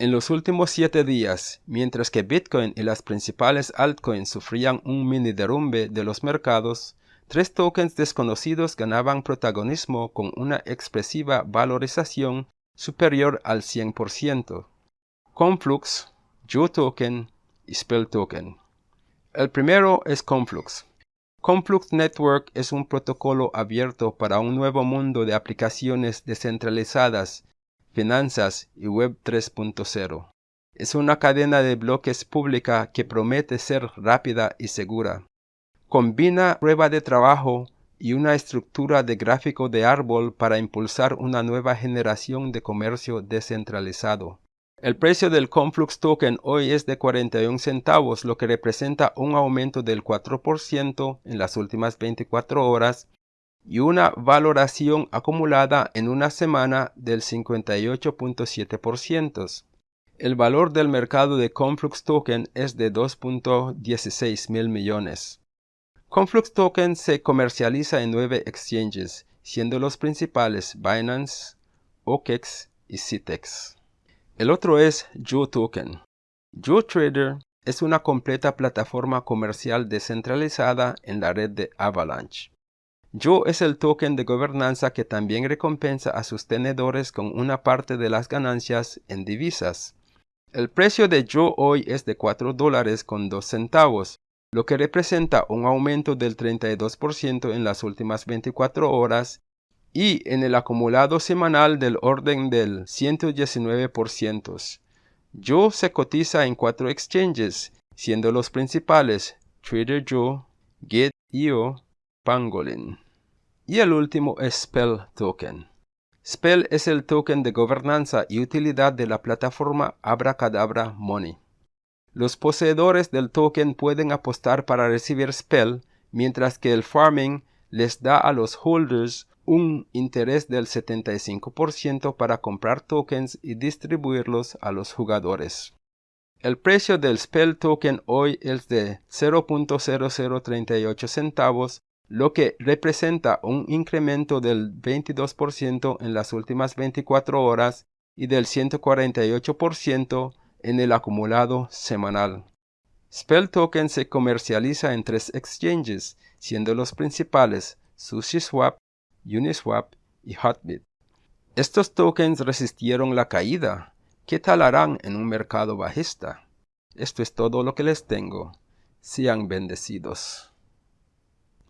En los últimos siete días, mientras que Bitcoin y las principales altcoins sufrían un mini derrumbe de los mercados, tres tokens desconocidos ganaban protagonismo con una expresiva valorización superior al 100%. Conflux, Joe Token y Spell Token. El primero es Conflux. Conflux Network es un protocolo abierto para un nuevo mundo de aplicaciones descentralizadas Finanzas y Web 3.0. Es una cadena de bloques pública que promete ser rápida y segura. Combina prueba de trabajo y una estructura de gráfico de árbol para impulsar una nueva generación de comercio descentralizado. El precio del Conflux Token hoy es de 41 centavos, lo que representa un aumento del 4% en las últimas 24 horas y una valoración acumulada en una semana del 58.7%. El valor del mercado de Conflux Token es de 2.16 mil millones. Conflux Token se comercializa en nueve exchanges, siendo los principales Binance, OKEX y CITEX. El otro es Joe Token. Joe Trader es una completa plataforma comercial descentralizada en la red de Avalanche. Yo es el token de gobernanza que también recompensa a sus tenedores con una parte de las ganancias en divisas. El precio de Yo hoy es de 4 dólares con 2 centavos, lo que representa un aumento del 32% en las últimas 24 horas y en el acumulado semanal del orden del 119%. Yo se cotiza en cuatro exchanges, siendo los principales Trader Joe, Get.io, Y el último es Spell Token. Spell es el token de gobernanza y utilidad de la plataforma Abracadabra Money. Los poseedores del token pueden apostar para recibir Spell, mientras que el farming les da a los holders un interés del 75% para comprar tokens y distribuirlos a los jugadores. El precio del Spell Token hoy es de 0.0038 centavos lo que representa un incremento del 22% en las últimas 24 horas y del 148% en el acumulado semanal. Spell Token se comercializa en tres exchanges, siendo los principales SushiSwap, Uniswap y Hotbit. Estos tokens resistieron la caída. ¿Qué tal harán en un mercado bajista? Esto es todo lo que les tengo. Sean bendecidos.